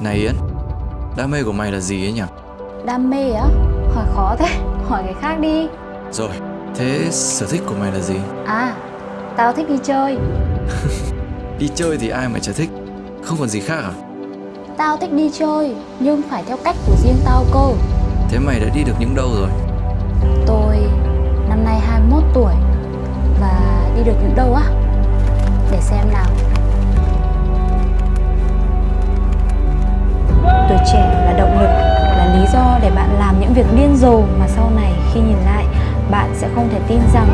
Này Yến Đam mê của mày là gì ấy nhỉ? Đam mê á? Hỏi khó thế, hỏi cái khác đi. Rồi Thế sở thích của mày là gì? À, tao thích đi chơi. Đi chơi thì ai mà chả thích? Không còn gì khác à? Tao thích đi chơi, nhưng phải theo cách của riêng tao cơ. Thế mày đã đi được những đâu rồi? Tôi năm nay 21 tuổi Và đi được những đâu á? Để xem làm những việc điên rồ mà sau này khi nhìn lại, bạn sẽ không thể tin rằng